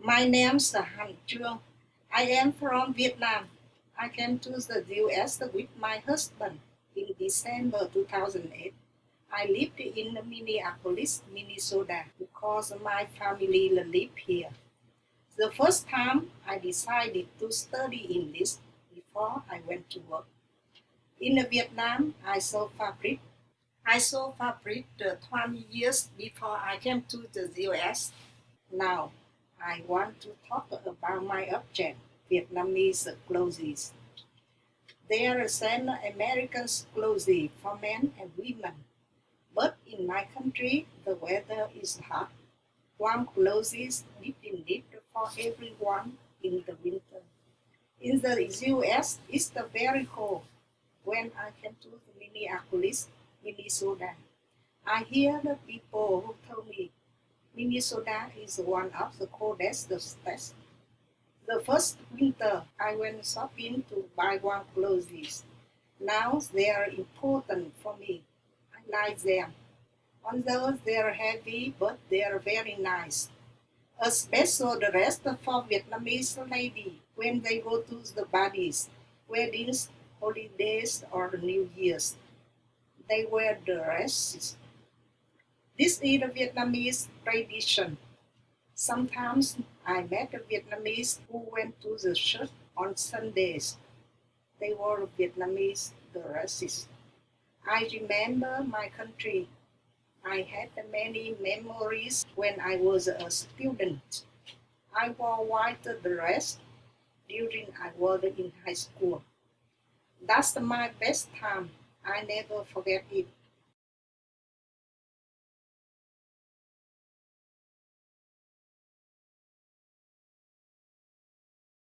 My name's Han Chuong. I am from Vietnam. I came to the US with my husband in December 2008. I lived in Minneapolis, Minnesota because my family lived here. The first time I decided to study English before I went to work. In Vietnam, I saw fabric. I saw fabric 20 years before I came to the US. Now, I want to talk about my object, Vietnamese clothes. They are same American clothes for men and women. But in my country, the weather is hot. Warm clothes is needed for everyone in the winter. In the US, it's very cold. When I came to Minneapolis, Minnesota, I hear the people who told me Minnesota is one of the coldest states. The first winter, I went shopping to buy warm clothes. Now they are important for me. I like them. Although they are heavy, but they are very nice. A special dress for Vietnamese lady when they go to the parties, weddings, holidays, or New Year's. They wear dresses this is a Vietnamese tradition. Sometimes I met a Vietnamese who went to the church on Sundays. They were Vietnamese dresses. I remember my country. I had many memories when I was a student. I wore white dress during I was in high school. That's my best time. I never forget it.